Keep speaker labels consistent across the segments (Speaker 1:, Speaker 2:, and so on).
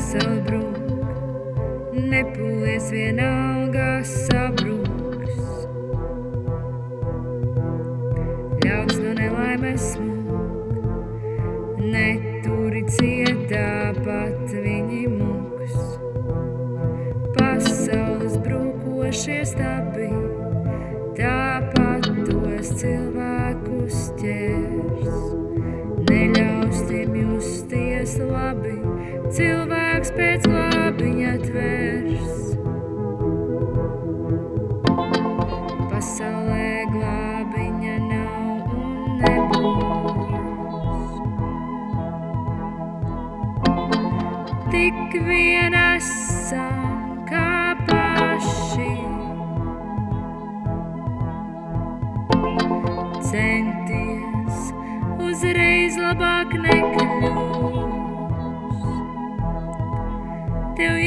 Speaker 1: pasauli brūk, nepūlies vienalga sabruks. Ļauts no nelaimes smūg, neturi cietā pat viņi mūks. Pasaules brūkošie stabi, tāpat tos cilvēkus ķers. Neļaus tiem justies labi, cilvēks pēc glābiņa tvers. Pasaulē glābiņa nav un nebūs. Tik vien esam kā paši. Centies uzreiz labāk nekļūs.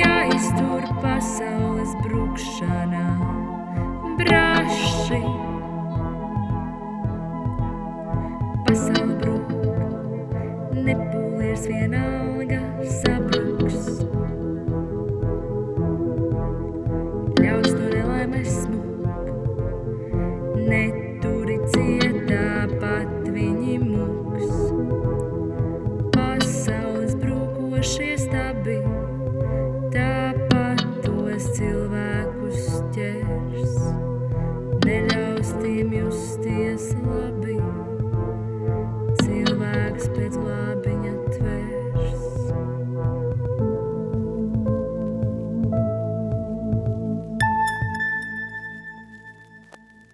Speaker 1: jāiztur pasaules brukšanā braši. Pasaule brūk, nepūlies vienalga sabruks. Ļauts no nelaimes smuk, neturi cietā pat viņi mūks. Pasaules brūkošie